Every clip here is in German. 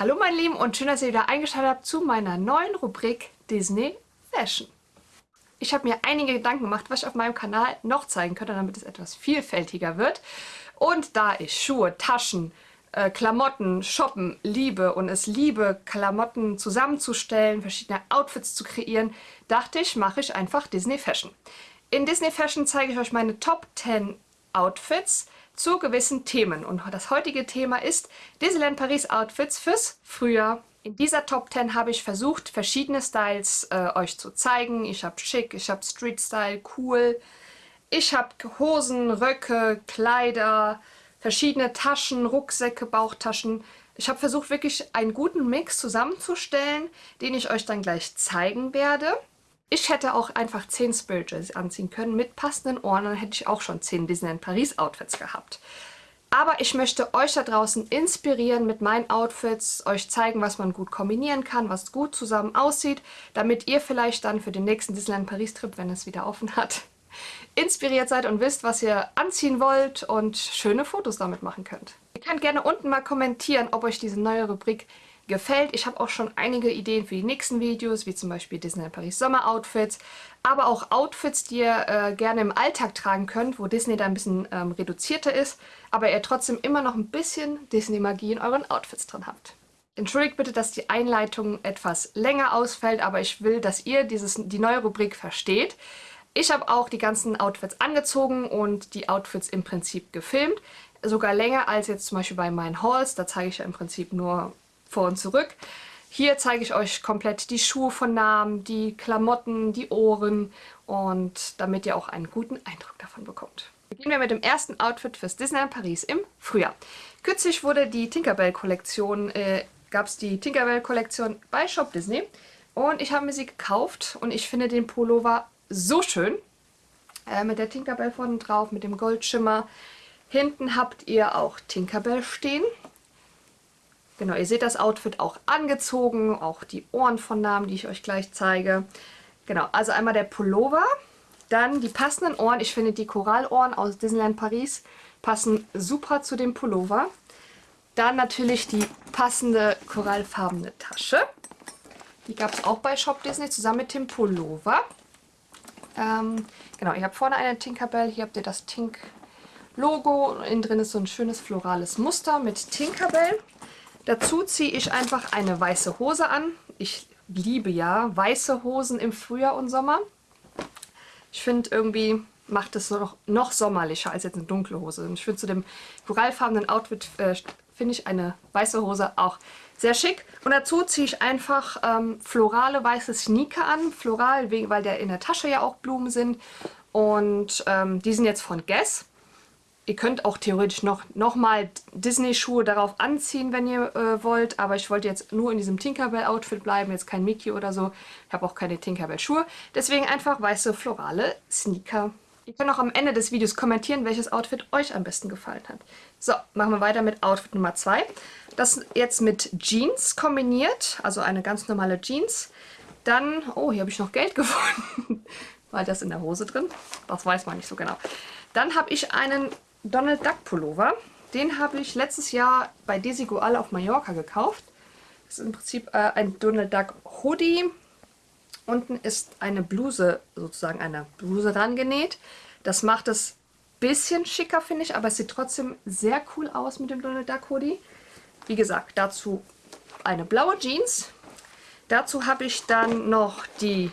Hallo meine Lieben und schön, dass ihr wieder eingeschaltet habt zu meiner neuen Rubrik Disney Fashion. Ich habe mir einige Gedanken gemacht, was ich auf meinem Kanal noch zeigen könnte, damit es etwas vielfältiger wird. Und da ich Schuhe, Taschen, äh, Klamotten, Shoppen liebe und es liebe, Klamotten zusammenzustellen, verschiedene Outfits zu kreieren, dachte ich, mache ich einfach Disney Fashion. In Disney Fashion zeige ich euch meine Top 10 Outfits, zu gewissen Themen. Und das heutige Thema ist Disneyland Paris Outfits fürs Frühjahr. In dieser Top 10 habe ich versucht, verschiedene Styles äh, euch zu zeigen. Ich habe schick, ich habe Street Style, cool. Ich habe Hosen, Röcke, Kleider, verschiedene Taschen, Rucksäcke, Bauchtaschen. Ich habe versucht, wirklich einen guten Mix zusammenzustellen, den ich euch dann gleich zeigen werde. Ich hätte auch einfach 10 Spirit anziehen können mit passenden Ohren, dann hätte ich auch schon 10 Disneyland Paris Outfits gehabt. Aber ich möchte euch da draußen inspirieren mit meinen Outfits, euch zeigen, was man gut kombinieren kann, was gut zusammen aussieht, damit ihr vielleicht dann für den nächsten Disneyland Paris Trip, wenn es wieder offen hat, inspiriert seid und wisst, was ihr anziehen wollt und schöne Fotos damit machen könnt. Ihr könnt gerne unten mal kommentieren, ob euch diese neue Rubrik gefällt. Ich habe auch schon einige Ideen für die nächsten Videos, wie zum Beispiel Disney Paris Sommer Outfits, aber auch Outfits, die ihr äh, gerne im Alltag tragen könnt, wo Disney da ein bisschen ähm, reduzierter ist, aber ihr trotzdem immer noch ein bisschen Disney-Magie in euren Outfits drin habt. Entschuldigt bitte, dass die Einleitung etwas länger ausfällt, aber ich will, dass ihr dieses, die neue Rubrik versteht. Ich habe auch die ganzen Outfits angezogen und die Outfits im Prinzip gefilmt. Sogar länger als jetzt zum Beispiel bei meinen Hauls. Da zeige ich ja im Prinzip nur vor und zurück. Hier zeige ich euch komplett die Schuhe von Namen, die Klamotten, die Ohren und damit ihr auch einen guten Eindruck davon bekommt. Beginnen wir mit dem ersten Outfit fürs Disneyland Paris im Frühjahr. Kürzlich wurde die Tinkerbell-Kollektion, äh, gab es die Tinkerbell-Kollektion bei Shop Disney und ich habe mir sie gekauft und ich finde den Pullover so schön. Äh, mit der Tinkerbell vorne drauf, mit dem Goldschimmer. Hinten habt ihr auch Tinkerbell stehen. Genau, ihr seht das Outfit auch angezogen, auch die Ohren von Namen, die ich euch gleich zeige. Genau, also einmal der Pullover, dann die passenden Ohren. Ich finde die Korallohren aus Disneyland Paris passen super zu dem Pullover. Dann natürlich die passende korallfarbene Tasche. Die gab es auch bei Shop Disney zusammen mit dem Pullover. Ähm, genau, ihr habt vorne eine Tinkerbell, hier habt ihr das Tink Logo. Innen drin ist so ein schönes florales Muster mit Tinkerbell. Dazu ziehe ich einfach eine weiße Hose an. Ich liebe ja weiße Hosen im Frühjahr und Sommer. Ich finde irgendwie macht es noch, noch sommerlicher als jetzt eine dunkle Hose. Und ich finde zu dem korallfarbenen Outfit äh, finde ich eine weiße Hose auch sehr schick. Und dazu ziehe ich einfach ähm, florale weiße Sneaker an. Floral, weil der in der Tasche ja auch Blumen sind. Und ähm, die sind jetzt von Guess. Ihr könnt auch theoretisch noch, noch mal Disney-Schuhe darauf anziehen, wenn ihr äh, wollt. Aber ich wollte jetzt nur in diesem Tinkerbell-Outfit bleiben. Jetzt kein Mickey oder so. Ich habe auch keine Tinkerbell-Schuhe. Deswegen einfach weiße florale Sneaker. Ihr könnt auch am Ende des Videos kommentieren, welches Outfit euch am besten gefallen hat. So, machen wir weiter mit Outfit Nummer 2. Das jetzt mit Jeans kombiniert. Also eine ganz normale Jeans. Dann, oh, hier habe ich noch Geld gefunden. War das in der Hose drin? Das weiß man nicht so genau. Dann habe ich einen Donald Duck Pullover. Den habe ich letztes Jahr bei Desigual auf Mallorca gekauft. Das ist im Prinzip äh, ein Donald Duck Hoodie. Unten ist eine Bluse, sozusagen eine Bluse rangenäht. Das macht es bisschen schicker, finde ich, aber es sieht trotzdem sehr cool aus mit dem Donald Duck Hoodie. Wie gesagt, dazu eine blaue Jeans. Dazu habe ich dann noch die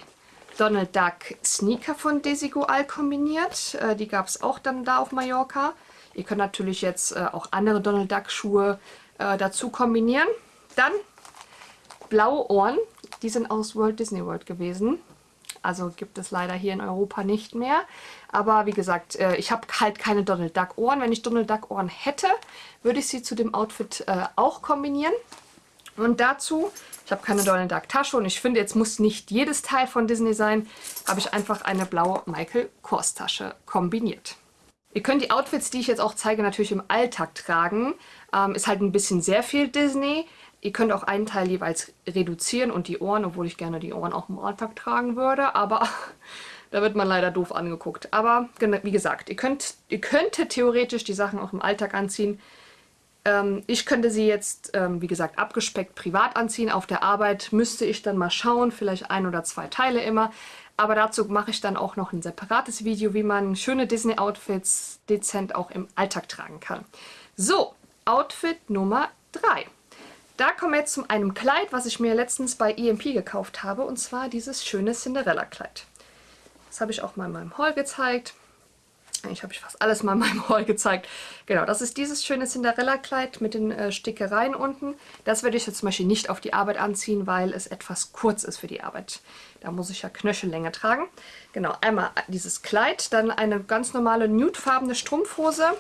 Donald Duck Sneaker von Desigual kombiniert. Äh, die gab es auch dann da auf Mallorca. Ihr könnt natürlich jetzt äh, auch andere Donald Duck Schuhe äh, dazu kombinieren. Dann blaue Ohren. Die sind aus Walt Disney World gewesen. Also gibt es leider hier in Europa nicht mehr. Aber wie gesagt, ich habe halt keine Donald Duck Ohren. Wenn ich Donald Duck Ohren hätte, würde ich sie zu dem Outfit auch kombinieren. Und dazu, ich habe keine Donald Duck Tasche und ich finde, jetzt muss nicht jedes Teil von Disney sein, habe ich einfach eine blaue Michael Kors Tasche kombiniert. Ihr könnt die Outfits, die ich jetzt auch zeige, natürlich im Alltag tragen. Ähm, ist halt ein bisschen sehr viel Disney. Ihr könnt auch einen Teil jeweils reduzieren und die Ohren, obwohl ich gerne die Ohren auch im Alltag tragen würde, aber da wird man leider doof angeguckt. Aber wie gesagt, ihr, könnt, ihr könntet theoretisch die Sachen auch im Alltag anziehen. Ähm, ich könnte sie jetzt, ähm, wie gesagt, abgespeckt privat anziehen. Auf der Arbeit müsste ich dann mal schauen, vielleicht ein oder zwei Teile immer. Aber dazu mache ich dann auch noch ein separates Video, wie man schöne Disney-Outfits dezent auch im Alltag tragen kann. So, Outfit Nummer 3. Da kommen wir jetzt zu einem Kleid, was ich mir letztens bei EMP gekauft habe. Und zwar dieses schöne Cinderella-Kleid. Das habe ich auch mal in meinem Haul gezeigt. Eigentlich habe ich fast alles mal in meinem Haul gezeigt. Genau, das ist dieses schöne Cinderella-Kleid mit den äh, Stickereien unten. Das werde ich jetzt zum Beispiel nicht auf die Arbeit anziehen, weil es etwas kurz ist für die Arbeit. Da muss ich ja Knöchellänge tragen. Genau, einmal dieses Kleid, dann eine ganz normale nudefarbene Strumpfhose,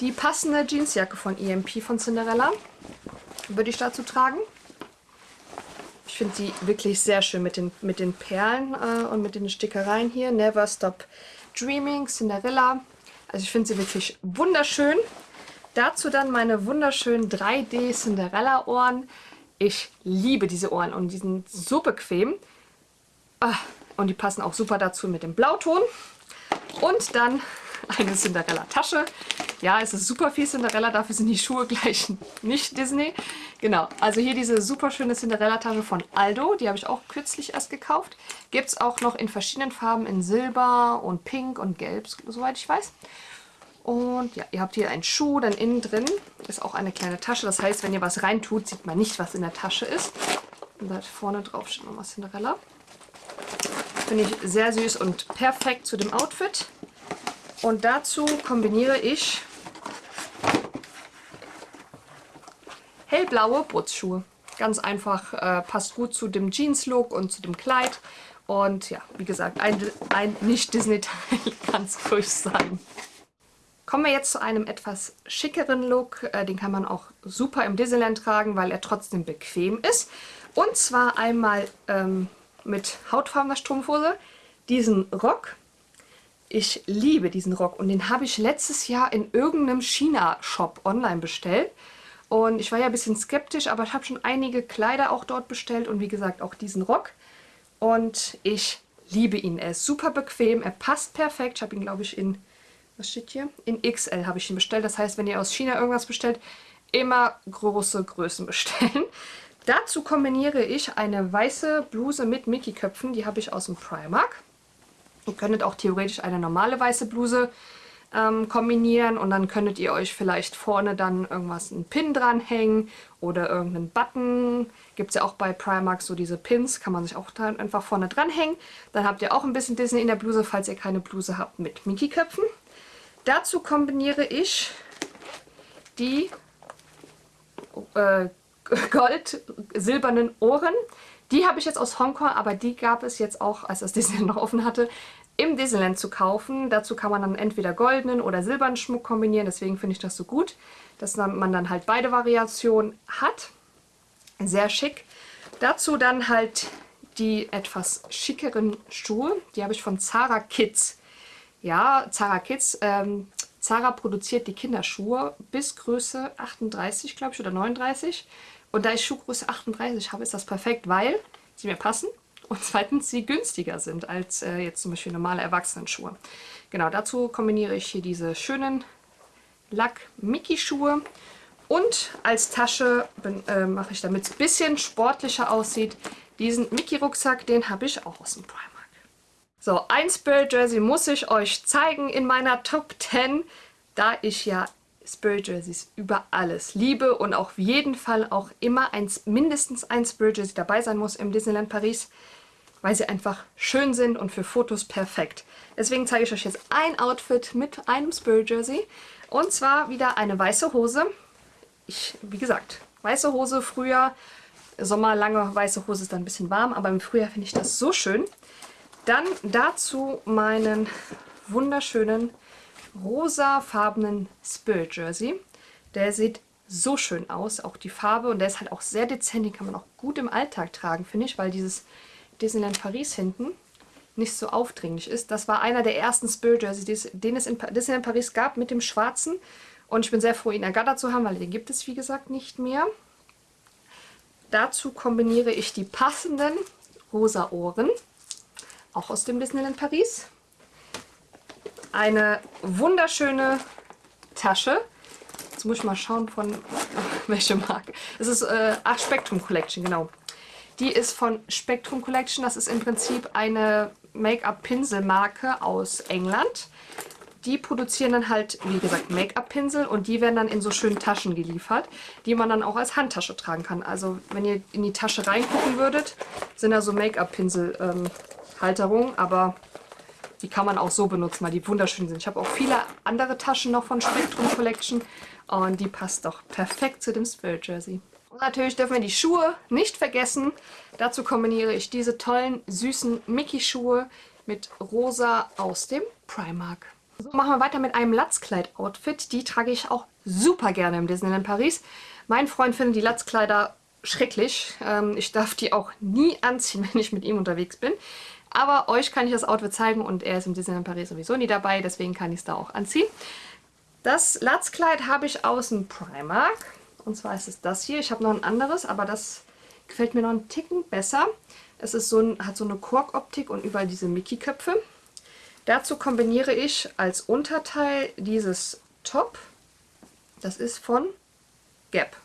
die passende Jeansjacke von EMP von Cinderella würde ich dazu tragen. Ich finde sie wirklich sehr schön mit den, mit den Perlen äh, und mit den Stickereien hier. Never Stop Dreaming, Cinderella. Also ich finde sie wirklich wunderschön. Dazu dann meine wunderschönen 3D Cinderella Ohren. Ich liebe diese Ohren und die sind so bequem. Ah, und die passen auch super dazu mit dem Blauton. Und dann eine Cinderella-Tasche. Ja, es ist super viel Cinderella, dafür sind die Schuhe gleich nicht Disney. Genau, also hier diese super schöne Cinderella-Tasche von Aldo, die habe ich auch kürzlich erst gekauft. Gibt es auch noch in verschiedenen Farben, in Silber und Pink und Gelb, soweit ich weiß. Und ja, ihr habt hier einen Schuh, dann innen drin ist auch eine kleine Tasche. Das heißt, wenn ihr was reintut, sieht man nicht, was in der Tasche ist. Und da vorne drauf steht nochmal Cinderella. Finde ich sehr süß und perfekt zu dem Outfit. Und dazu kombiniere ich hellblaue Putzschuhe. Ganz einfach, äh, passt gut zu dem Jeans-Look und zu dem Kleid. Und ja, wie gesagt, ein, ein Nicht-Disney-Teil kann es ruhig sein. Kommen wir jetzt zu einem etwas schickeren Look. Äh, den kann man auch super im Disneyland tragen, weil er trotzdem bequem ist. Und zwar einmal ähm, mit hautfarbener Strumpfhose, diesen Rock ich liebe diesen Rock und den habe ich letztes Jahr in irgendeinem China-Shop online bestellt. Und ich war ja ein bisschen skeptisch, aber ich habe schon einige Kleider auch dort bestellt und wie gesagt auch diesen Rock. Und ich liebe ihn. Er ist super bequem, er passt perfekt. Ich habe ihn, glaube ich, in, was steht hier? In XL habe ich ihn bestellt. Das heißt, wenn ihr aus China irgendwas bestellt, immer große Größen bestellen. Dazu kombiniere ich eine weiße Bluse mit Mickey-Köpfen. Die habe ich aus dem Primark. Ihr könntet auch theoretisch eine normale weiße Bluse ähm, kombinieren und dann könntet ihr euch vielleicht vorne dann irgendwas, einen Pin dranhängen oder irgendeinen Button. Gibt es ja auch bei Primark so diese Pins, kann man sich auch dann einfach vorne dranhängen. Dann habt ihr auch ein bisschen Disney in der Bluse, falls ihr keine Bluse habt mit Mickey-Köpfen. Dazu kombiniere ich die äh, gold-silbernen Ohren die habe ich jetzt aus Hongkong, aber die gab es jetzt auch, als das Disneyland noch offen hatte, im Disneyland zu kaufen. Dazu kann man dann entweder goldenen oder silbernen Schmuck kombinieren, deswegen finde ich das so gut, dass man dann halt beide Variationen hat. Sehr schick. Dazu dann halt die etwas schickeren Schuhe. Die habe ich von Zara Kids. Ja, Zara Kids. Ähm, Zara produziert die Kinderschuhe bis Größe 38, glaube ich, oder 39. Und da ich Schuhgröße 38 habe, ist das perfekt, weil sie mir passen und zweitens sie günstiger sind als äh, jetzt zum Beispiel normale Erwachsenenschuhe. Genau, dazu kombiniere ich hier diese schönen Lack-Mickey-Schuhe und als Tasche äh, mache ich, damit es ein bisschen sportlicher aussieht, diesen Mickey-Rucksack, den habe ich auch aus dem Primark. So, ein Spirit Jersey muss ich euch zeigen in meiner Top 10, da ich ja Spirit Jerseys über alles liebe und auf jeden Fall auch immer ein, mindestens ein Spirit Jersey dabei sein muss im Disneyland Paris, weil sie einfach schön sind und für Fotos perfekt. Deswegen zeige ich euch jetzt ein Outfit mit einem Spirit Jersey und zwar wieder eine weiße Hose. Ich, wie gesagt, weiße Hose früher, Sommer lange weiße Hose ist dann ein bisschen warm, aber im Frühjahr finde ich das so schön. Dann dazu meinen wunderschönen rosafarbenen Spirit Jersey. Der sieht so schön aus, auch die Farbe. Und der ist halt auch sehr dezent, den kann man auch gut im Alltag tragen, finde ich, weil dieses Disneyland Paris hinten nicht so aufdringlich ist. Das war einer der ersten Spirit Jerseys, den es in Disneyland Paris gab, mit dem schwarzen. Und ich bin sehr froh, ihn ergattert zu haben, weil den gibt es, wie gesagt, nicht mehr. Dazu kombiniere ich die passenden rosa Ohren, auch aus dem Disneyland Paris eine wunderschöne Tasche. Jetzt muss ich mal schauen von welche Marke. Es ist, äh, ach, Spectrum Collection, genau. Die ist von Spectrum Collection. Das ist im Prinzip eine Make-up-Pinselmarke aus England. Die produzieren dann halt, wie gesagt, Make-up-Pinsel und die werden dann in so schönen Taschen geliefert, die man dann auch als Handtasche tragen kann. Also wenn ihr in die Tasche reingucken würdet, sind da so Make-up-Pinsel-Halterungen, ähm, aber die kann man auch so benutzen, weil die wunderschön sind. Ich habe auch viele andere Taschen noch von Spectrum Collection und die passt doch perfekt zu dem Spirit Jersey. Und natürlich dürfen wir die Schuhe nicht vergessen. Dazu kombiniere ich diese tollen, süßen Mickey-Schuhe mit rosa aus dem Primark. So, machen wir weiter mit einem Latzkleid-Outfit. Die trage ich auch super gerne im Disneyland Paris. Mein Freund findet die Latzkleider schrecklich. Ähm, ich darf die auch nie anziehen, wenn ich mit ihm unterwegs bin. Aber euch kann ich das Outfit zeigen und er ist im Disneyland Paris sowieso nie dabei, deswegen kann ich es da auch anziehen. Das Latzkleid habe ich aus dem Primark. Und zwar ist es das hier. Ich habe noch ein anderes, aber das gefällt mir noch einen Ticken besser. Es ist so ein, hat so eine Korkoptik und überall diese Mickey-Köpfe. Dazu kombiniere ich als Unterteil dieses Top. Das ist von Gap.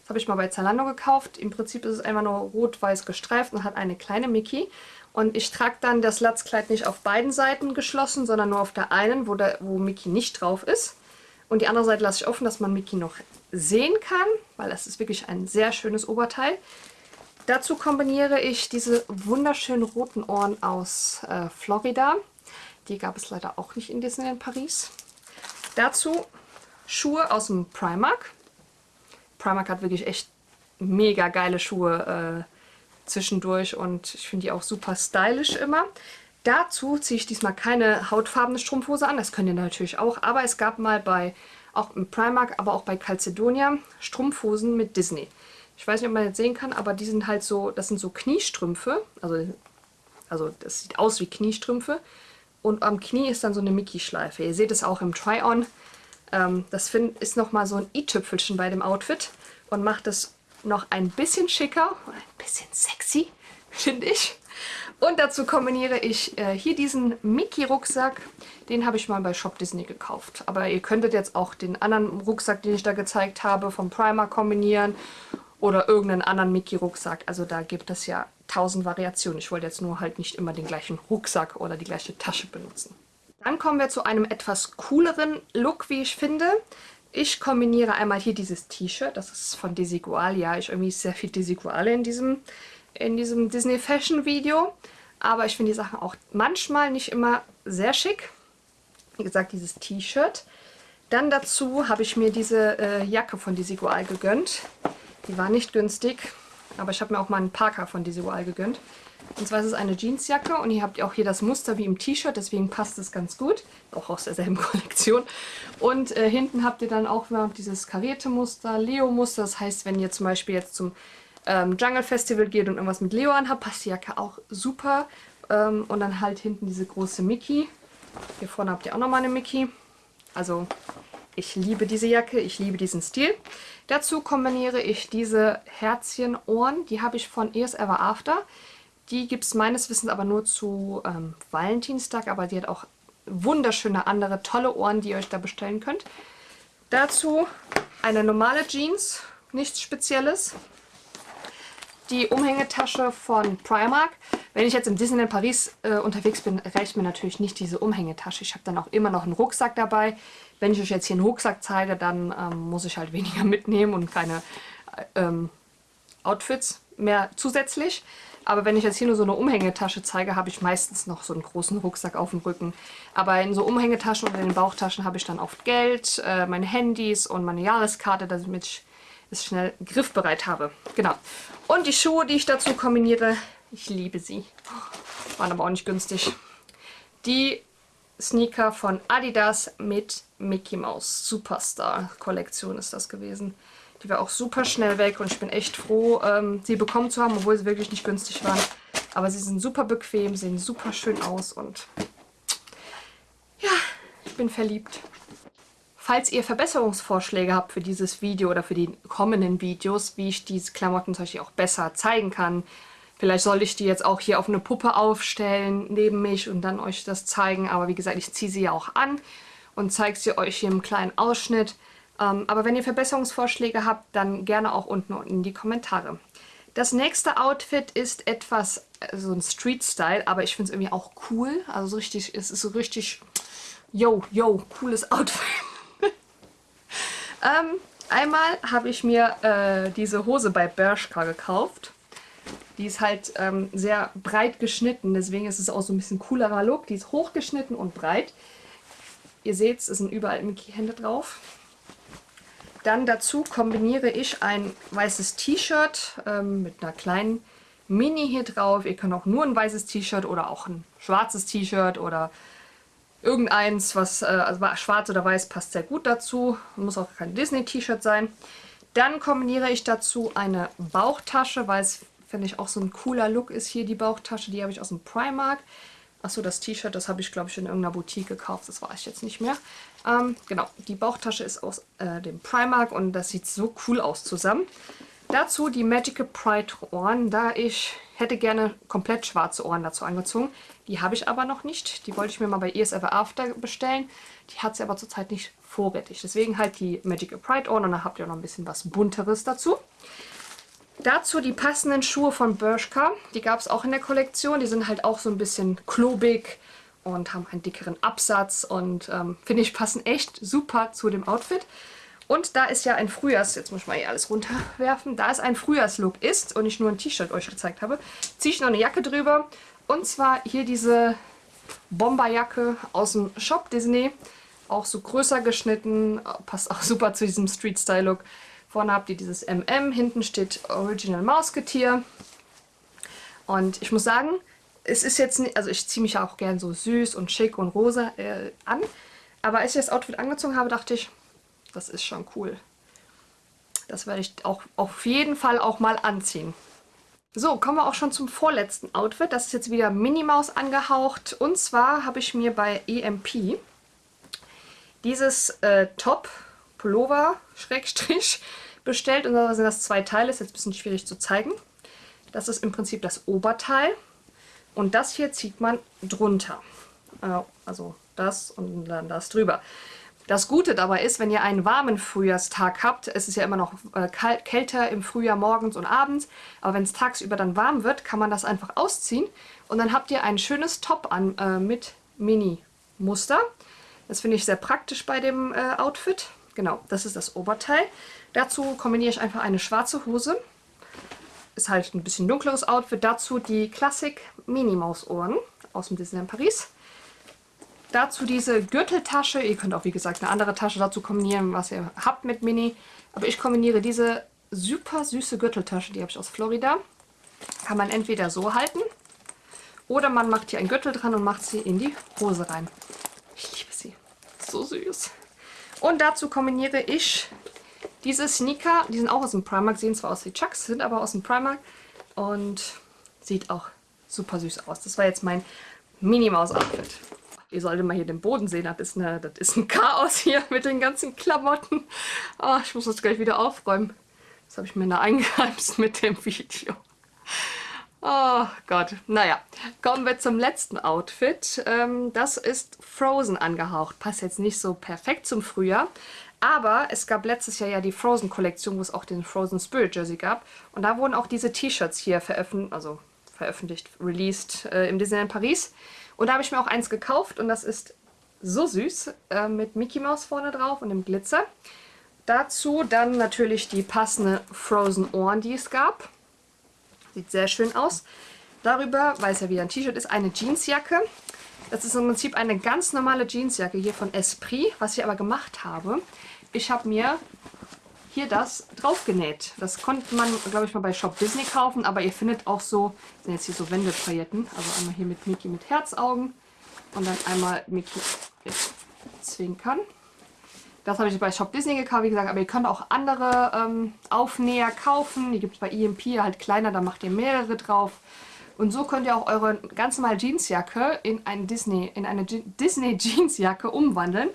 Das habe ich mal bei Zalando gekauft. Im Prinzip ist es einfach nur rot-weiß gestreift und hat eine kleine Mickey. Und ich trage dann das Latzkleid nicht auf beiden Seiten geschlossen, sondern nur auf der einen, wo, der, wo Mickey nicht drauf ist. Und die andere Seite lasse ich offen, dass man Mickey noch sehen kann, weil das ist wirklich ein sehr schönes Oberteil. Dazu kombiniere ich diese wunderschönen roten Ohren aus äh, Florida. Die gab es leider auch nicht in Disneyland Paris. Dazu Schuhe aus dem Primark. Primark hat wirklich echt mega geile Schuhe äh, zwischendurch und ich finde die auch super stylisch immer. Dazu ziehe ich diesmal keine hautfarbene Strumpfhose an, das könnt ihr natürlich auch, aber es gab mal bei, auch im Primark, aber auch bei Calcedonia, Strumpfhosen mit Disney. Ich weiß nicht, ob man jetzt sehen kann, aber die sind halt so, das sind so Kniestrümpfe, also, also das sieht aus wie Kniestrümpfe und am Knie ist dann so eine Mickey-Schleife. Ihr seht es auch im Try-On. Ähm, das ist nochmal so ein i-Tüpfelchen bei dem Outfit und macht es noch ein bisschen schicker und ein bisschen sexy, finde ich. Und dazu kombiniere ich äh, hier diesen Mickey-Rucksack. Den habe ich mal bei Shop Disney gekauft. Aber ihr könntet jetzt auch den anderen Rucksack, den ich da gezeigt habe, vom Primer kombinieren. Oder irgendeinen anderen Mickey-Rucksack. Also da gibt es ja tausend Variationen. Ich wollte jetzt nur halt nicht immer den gleichen Rucksack oder die gleiche Tasche benutzen. Dann kommen wir zu einem etwas cooleren Look, wie ich finde. Ich kombiniere einmal hier dieses T-Shirt, das ist von Desigual. Ja, ich irgendwie sehr viel Desigual in diesem, in diesem Disney Fashion Video. Aber ich finde die Sachen auch manchmal nicht immer sehr schick. Wie gesagt, dieses T-Shirt. Dann dazu habe ich mir diese äh, Jacke von Desigual gegönnt. Die war nicht günstig. Aber ich habe mir auch mal einen Parker von Desigual gegönnt. Und zwar ist es eine Jeansjacke und ihr habt auch hier das Muster wie im T-Shirt, deswegen passt es ganz gut. Auch aus derselben Kollektion. Und äh, hinten habt ihr dann auch dieses karierte Muster, Leo-Muster. Das heißt, wenn ihr zum Beispiel jetzt zum ähm, Jungle Festival geht und irgendwas mit Leo anhabt, passt die Jacke auch super. Ähm, und dann halt hinten diese große Mickey. Hier vorne habt ihr auch nochmal eine Mickey. Also ich liebe diese Jacke, ich liebe diesen Stil. Dazu kombiniere ich diese Herzchenohren, die habe ich von Ears Ever After. Die gibt es meines Wissens aber nur zu ähm, Valentinstag, aber die hat auch wunderschöne andere tolle Ohren, die ihr euch da bestellen könnt. Dazu eine normale Jeans, nichts Spezielles. Die Umhängetasche von Primark. Wenn ich jetzt im Disneyland Paris äh, unterwegs bin, reicht mir natürlich nicht diese Umhängetasche. Ich habe dann auch immer noch einen Rucksack dabei. Wenn ich euch jetzt hier einen Rucksack zeige, dann ähm, muss ich halt weniger mitnehmen und keine ähm, Outfits mehr zusätzlich. Aber wenn ich jetzt hier nur so eine Umhängetasche zeige, habe ich meistens noch so einen großen Rucksack auf dem Rücken. Aber in so Umhängetaschen oder in den Bauchtaschen habe ich dann oft Geld, äh, meine Handys und meine Jahreskarte, damit ich es schnell griffbereit habe. Genau. Und die Schuhe, die ich dazu kombiniere, ich liebe sie. Waren aber auch nicht günstig. Die Sneaker von Adidas mit Mickey Mouse Superstar Kollektion ist das gewesen. Die war auch super schnell weg und ich bin echt froh, ähm, sie bekommen zu haben, obwohl sie wirklich nicht günstig waren. Aber sie sind super bequem, sehen super schön aus und ja, ich bin verliebt. Falls ihr Verbesserungsvorschläge habt für dieses Video oder für die kommenden Videos, wie ich diese Klamotten zum Beispiel auch besser zeigen kann, Vielleicht sollte ich die jetzt auch hier auf eine Puppe aufstellen neben mich und dann euch das zeigen. Aber wie gesagt, ich ziehe sie ja auch an und zeige sie euch hier im kleinen Ausschnitt. Ähm, aber wenn ihr Verbesserungsvorschläge habt, dann gerne auch unten in die Kommentare. Das nächste Outfit ist etwas, äh, so ein Street-Style, aber ich finde es irgendwie auch cool. Also so richtig, es ist so richtig, yo, yo, cooles Outfit. ähm, einmal habe ich mir äh, diese Hose bei Bershka gekauft. Die ist halt ähm, sehr breit geschnitten, deswegen ist es auch so ein bisschen coolerer Look. Die ist hochgeschnitten und breit. Ihr seht, es sind überall Mickey-Hände drauf. Dann dazu kombiniere ich ein weißes T-Shirt ähm, mit einer kleinen Mini hier drauf. Ihr könnt auch nur ein weißes T-Shirt oder auch ein schwarzes T-Shirt oder irgendeins, was äh, also schwarz oder weiß passt sehr gut dazu. Muss auch kein Disney-T-Shirt sein. Dann kombiniere ich dazu eine Bauchtasche, weil es, finde ich, auch so ein cooler Look ist hier, die Bauchtasche. Die habe ich aus dem Primark. Achso, das T-Shirt, das habe ich, glaube ich, in irgendeiner Boutique gekauft. Das weiß ich jetzt nicht mehr. Ähm, genau, die Bauchtasche ist aus äh, dem Primark und das sieht so cool aus zusammen. Dazu die Magical Pride Ohren, da ich hätte gerne komplett schwarze Ohren dazu angezogen. Die habe ich aber noch nicht. Die wollte ich mir mal bei ES Ever After bestellen. Die hat sie aber zurzeit nicht vorrätig. Deswegen halt die Magical Pride Ohren und dann habt ihr noch ein bisschen was bunteres dazu. Dazu die passenden Schuhe von Bershka. Die gab es auch in der Kollektion. Die sind halt auch so ein bisschen klobig und haben einen dickeren Absatz und ähm, finde ich passen echt super zu dem Outfit. Und da ist ja ein Frühjahrs, jetzt muss ich mal hier alles runterwerfen, da es ein Frühjahrslook ist und ich nur ein T-Shirt euch gezeigt habe, ziehe ich noch eine Jacke drüber. Und zwar hier diese Bomberjacke aus dem Shop Disney. Auch so größer geschnitten, passt auch super zu diesem Street-Style-Look. Vorne habt ihr dieses MM, hinten steht Original Mausketier. Und ich muss sagen, es ist jetzt nicht, also ich ziehe mich ja auch gern so süß und schick und rosa äh, an. Aber als ich das Outfit angezogen habe, dachte ich, das ist schon cool. Das werde ich auch auf jeden Fall auch mal anziehen. So, kommen wir auch schon zum vorletzten Outfit. Das ist jetzt wieder Minnie Maus angehaucht. Und zwar habe ich mir bei EMP dieses äh, Top Pullover, Schrägstrich, bestellt. Und da sind das zwei Teile, ist jetzt ein bisschen schwierig zu zeigen. Das ist im Prinzip das Oberteil. Und das hier zieht man drunter. Äh, also das und dann das drüber. Das Gute dabei ist, wenn ihr einen warmen Frühjahrstag habt, es ist ja immer noch äh, kalt, kälter im Frühjahr morgens und abends, aber wenn es tagsüber dann warm wird, kann man das einfach ausziehen und dann habt ihr ein schönes Top an äh, mit Mini-Muster. Das finde ich sehr praktisch bei dem äh, Outfit. Genau, das ist das Oberteil. Dazu kombiniere ich einfach eine schwarze Hose. Ist halt ein bisschen dunkleres Outfit. Dazu die Classic Minnie Maus Ohren aus dem Disneyland Paris. Dazu diese Gürteltasche. Ihr könnt auch, wie gesagt, eine andere Tasche dazu kombinieren, was ihr habt mit Minnie. Aber ich kombiniere diese super süße Gürteltasche, die habe ich aus Florida. Kann man entweder so halten oder man macht hier einen Gürtel dran und macht sie in die Hose rein. Ich liebe sie. So süß. Und dazu kombiniere ich diese Sneaker. Die sind auch aus dem Primark, sehen zwar aus wie Chucks, sind aber aus dem Primark. Und sieht auch super süß aus. Das war jetzt mein Minimaus-Outfit. Ihr solltet mal hier den Boden sehen. Das ist, eine, das ist ein Chaos hier mit den ganzen Klamotten. Oh, ich muss das gleich wieder aufräumen. Das habe ich mir da eingeheimst mit dem Video. Oh Gott. Naja, kommen wir zum letzten Outfit. Ähm, das ist Frozen angehaucht. Passt jetzt nicht so perfekt zum Frühjahr. Aber es gab letztes Jahr ja die Frozen-Kollektion, wo es auch den Frozen Spirit Jersey gab. Und da wurden auch diese T-Shirts hier veröffentlicht, also veröffentlicht, released äh, im Disneyland Paris. Und da habe ich mir auch eins gekauft und das ist so süß äh, mit Mickey Mouse vorne drauf und dem Glitzer. Dazu dann natürlich die passende Frozen Ohren, die es gab. Sieht sehr schön aus. Darüber, weil es ja wieder ein T-Shirt ist, eine Jeansjacke. Das ist im Prinzip eine ganz normale Jeansjacke hier von Esprit. Was ich aber gemacht habe, ich habe mir hier das draufgenäht. Das konnte man, glaube ich, mal bei Shop Disney kaufen, aber ihr findet auch so, sind jetzt hier so Wendepailletten, also einmal hier mit Mickey mit Herzaugen und dann einmal Mickey mit Zwinkern. Das habe ich bei Shop Disney gekauft, wie gesagt, aber ihr könnt auch andere ähm, Aufnäher kaufen. Die gibt es bei EMP halt kleiner, da macht ihr mehrere drauf. Und so könnt ihr auch eure ganz normale Jeansjacke in, ein Disney, in eine Disney Jeansjacke umwandeln.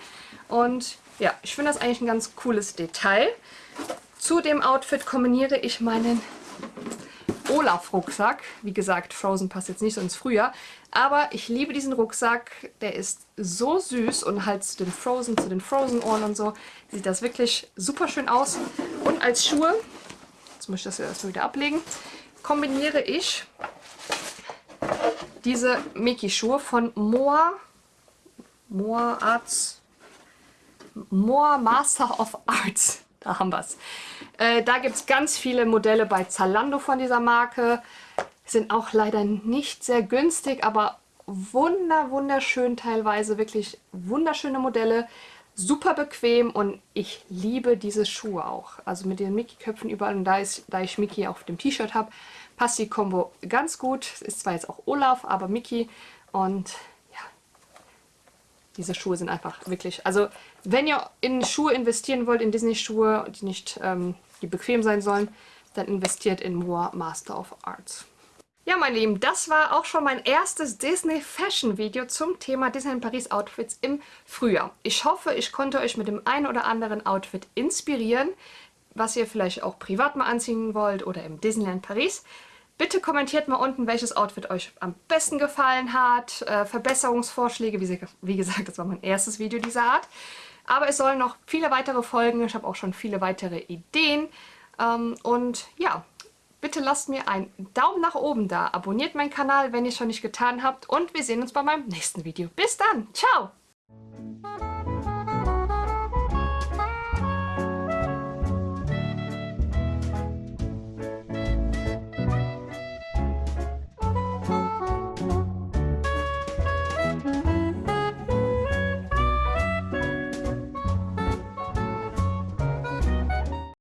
Und ja, ich finde das eigentlich ein ganz cooles Detail. Zu dem Outfit kombiniere ich meinen Olaf-Rucksack. Wie gesagt, Frozen passt jetzt nicht so ins Frühjahr. Aber ich liebe diesen Rucksack. Der ist so süß und halt zu den Frozen, zu den Frozen-Ohren und so, sieht das wirklich super schön aus. Und als Schuhe, jetzt muss ich das erstmal wieder ablegen, kombiniere ich diese Mickey-Schuhe von Moa, Moa Arts, Moa Master of Arts. Da haben wir es. Äh, da gibt es ganz viele Modelle bei Zalando von dieser Marke. Sind auch leider nicht sehr günstig, aber wunder, wunderschön teilweise. Wirklich wunderschöne Modelle. Super bequem und ich liebe diese Schuhe auch. Also mit den Mickey-Köpfen überall und da, ist, da ich Mickey auf dem T-Shirt habe, passt die Kombo ganz gut. Ist zwar jetzt auch Olaf, aber Mickey und diese Schuhe sind einfach wirklich, also wenn ihr in Schuhe investieren wollt, in Disney-Schuhe, die nicht ähm, die bequem sein sollen, dann investiert in Moa Master of Arts. Ja, meine Lieben, das war auch schon mein erstes Disney Fashion Video zum Thema Disneyland Paris Outfits im Frühjahr. Ich hoffe, ich konnte euch mit dem einen oder anderen Outfit inspirieren, was ihr vielleicht auch privat mal anziehen wollt oder im Disneyland Paris. Bitte kommentiert mal unten, welches Outfit euch am besten gefallen hat. Äh, Verbesserungsvorschläge, wie, wie gesagt, das war mein erstes Video dieser Art. Aber es sollen noch viele weitere Folgen. Ich habe auch schon viele weitere Ideen. Ähm, und ja, bitte lasst mir einen Daumen nach oben da. Abonniert meinen Kanal, wenn ihr es schon nicht getan habt. Und wir sehen uns bei meinem nächsten Video. Bis dann. Ciao.